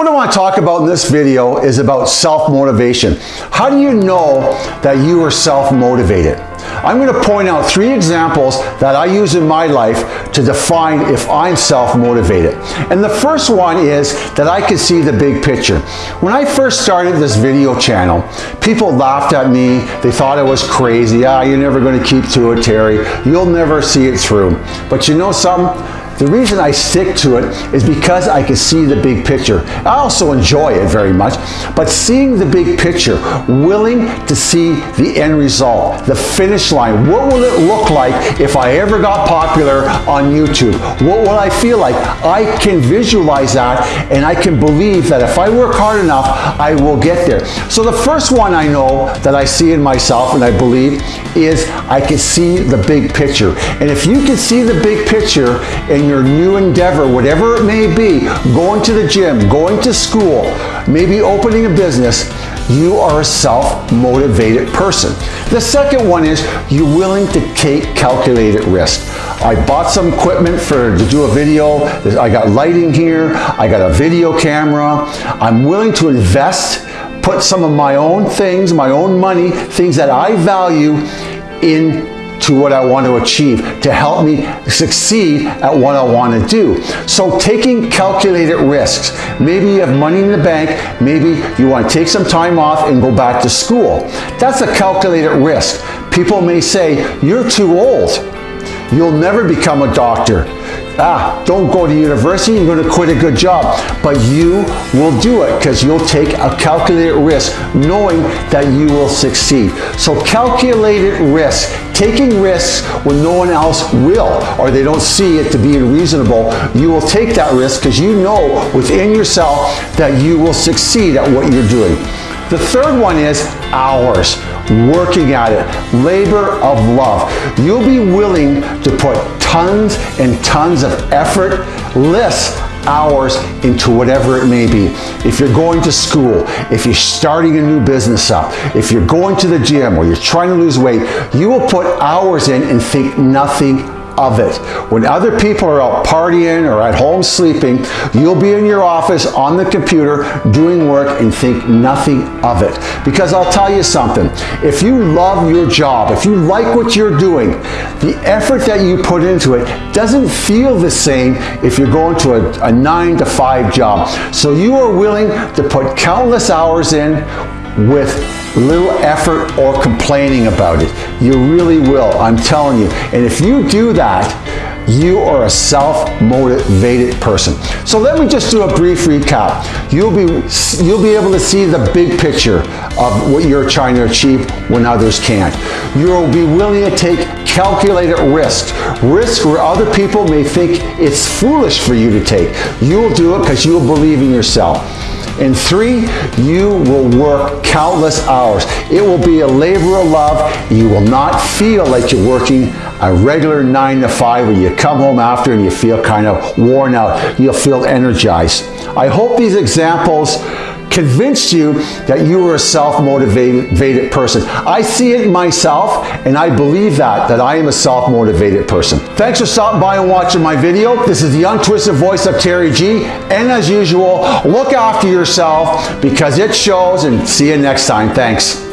What I want to talk about in this video is about self-motivation. How do you know that you are self-motivated? I'm going to point out three examples that I use in my life to define if I'm self-motivated. And the first one is that I can see the big picture. When I first started this video channel, people laughed at me. They thought I was crazy. Ah, you're never going to keep to it, Terry. You'll never see it through. But you know something? The reason I stick to it is because I can see the big picture. I also enjoy it very much, but seeing the big picture, willing to see the end result, the finish line. What will it look like if I ever got popular on YouTube? What will I feel like? I can visualize that and I can believe that if I work hard enough, I will get there. So the first one I know that I see in myself and I believe is I can see the big picture. And if you can see the big picture and your new endeavor, whatever it may be, going to the gym, going to school, maybe opening a business, you are a self-motivated person. The second one is you're willing to take calculated risk. I bought some equipment for to do a video. I got lighting here. I got a video camera. I'm willing to invest, put some of my own things, my own money, things that I value in to what I want to achieve, to help me succeed at what I want to do. So taking calculated risks. Maybe you have money in the bank, maybe you want to take some time off and go back to school. That's a calculated risk. People may say, you're too old. You'll never become a doctor ah, don't go to university, you're going to quit a good job. But you will do it because you'll take a calculated risk knowing that you will succeed. So calculated risk, taking risks when no one else will or they don't see it to be reasonable, you will take that risk because you know within yourself that you will succeed at what you're doing. The third one is hours, working at it, labor of love. You'll be willing to put tons and tons of effort, less hours into whatever it may be. If you're going to school, if you're starting a new business up, if you're going to the gym or you're trying to lose weight, you will put hours in and think nothing of it. When other people are out partying or at home sleeping, you'll be in your office on the computer doing work and think nothing of it. Because I'll tell you something, if you love your job, if you like what you're doing, the effort that you put into it doesn't feel the same if you're going to a, a nine to five job. So you are willing to put countless hours in with little effort or complaining about it. You really will, I'm telling you. And if you do that, you are a self-motivated person. So let me just do a brief recap. You'll be, you'll be able to see the big picture of what you're trying to achieve when others can't. You'll be willing to take calculated risks, risk where other people may think it's foolish for you to take. You'll do it because you'll believe in yourself. And three, you will work countless hours. It will be a labor of love. You will not feel like you're working a regular nine to five where you come home after and you feel kind of worn out. You'll feel energized. I hope these examples convinced you that you are a self-motivated person. I see it myself and I believe that, that I am a self-motivated person. Thanks for stopping by and watching my video. This is the untwisted voice of Terry G. And as usual, look after yourself because it shows and see you next time. Thanks.